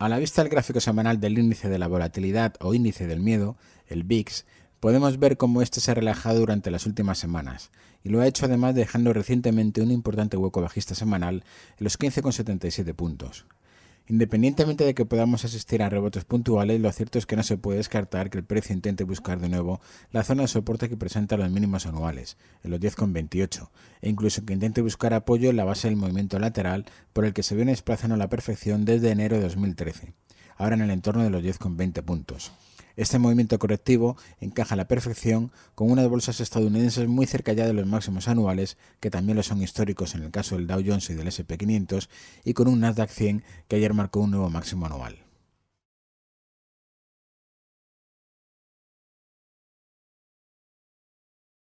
A la vista del gráfico semanal del índice de la volatilidad o índice del miedo, el VIX, podemos ver cómo este se ha relajado durante las últimas semanas, y lo ha hecho además dejando recientemente un importante hueco bajista semanal en los 15,77 puntos. Independientemente de que podamos asistir a rebotes puntuales, lo cierto es que no se puede descartar que el precio intente buscar de nuevo la zona de soporte que presenta los mínimos anuales, en los 10,28, e incluso que intente buscar apoyo en la base del movimiento lateral por el que se viene desplazando a la perfección desde enero de 2013, ahora en el entorno de los 10,20 puntos. Este movimiento correctivo encaja a la perfección con unas bolsas estadounidenses muy cerca ya de los máximos anuales, que también lo son históricos en el caso del Dow Jones y del SP500, y con un Nasdaq 100 que ayer marcó un nuevo máximo anual.